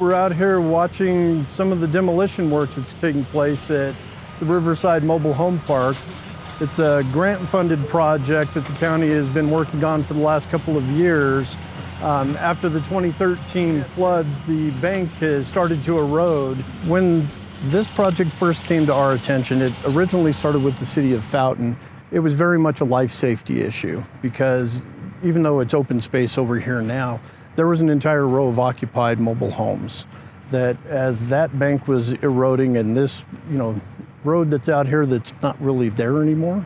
We're out here watching some of the demolition work that's taking place at the Riverside Mobile Home Park. It's a grant-funded project that the county has been working on for the last couple of years. Um, after the 2013 floods, the bank has started to erode. When this project first came to our attention, it originally started with the city of Fountain. It was very much a life safety issue because even though it's open space over here now, there was an entire row of occupied mobile homes that as that bank was eroding and this, you know, road that's out here that's not really there anymore,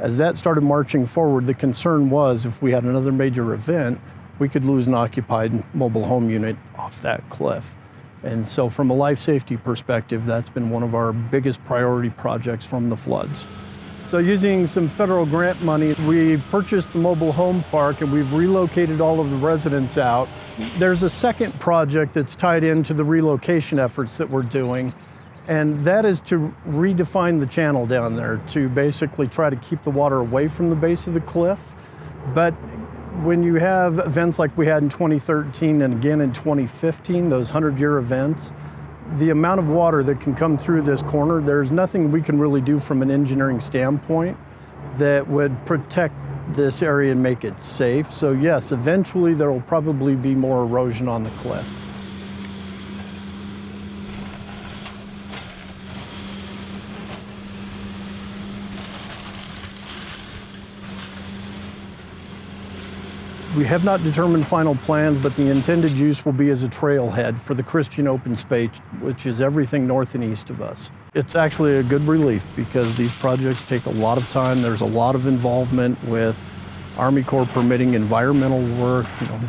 as that started marching forward, the concern was if we had another major event, we could lose an occupied mobile home unit off that cliff. And so from a life safety perspective, that's been one of our biggest priority projects from the floods. So using some federal grant money, we purchased the mobile home park and we've relocated all of the residents out. There's a second project that's tied into the relocation efforts that we're doing, and that is to redefine the channel down there to basically try to keep the water away from the base of the cliff. But when you have events like we had in 2013 and again in 2015, those 100-year events, the amount of water that can come through this corner, there's nothing we can really do from an engineering standpoint that would protect this area and make it safe. So yes, eventually there will probably be more erosion on the cliff. We have not determined final plans, but the intended use will be as a trailhead for the Christian open space, which is everything north and east of us. It's actually a good relief because these projects take a lot of time. There's a lot of involvement with Army Corps permitting environmental work, you know,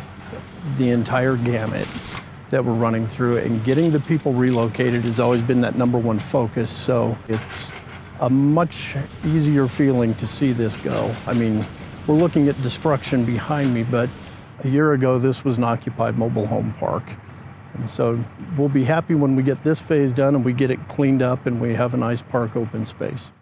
the entire gamut that we're running through. And getting the people relocated has always been that number one focus. So it's a much easier feeling to see this go. I mean, we're looking at destruction behind me, but a year ago this was an occupied mobile home park. And so we'll be happy when we get this phase done and we get it cleaned up and we have a nice park open space.